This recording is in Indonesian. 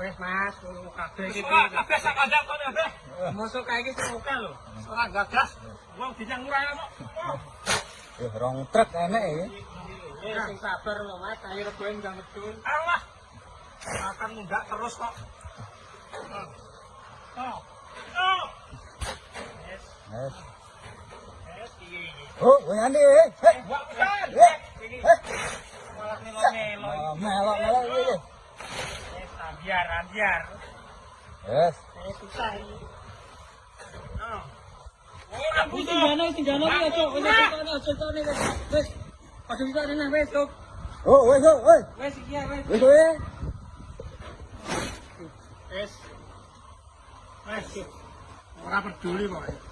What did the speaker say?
Wes Mas, kabeh iki. Kabeh sak kandang kene kabeh. Mosok kae iki oke lho. Ora gagas. Wong dinyang murah kok. Eh, rong truk enek ya. Ya sing sabar lho Mas, ayo reboen ndang medun. Allah. Makan mundak terus kok. Oh. Oh. Yes, Yes. yes. Oh, ngene eh. ambiar, ambiar. Yes. Oh, wes, wes. Wes iki, ya wes. Wes. Wes. Ora peduli kok.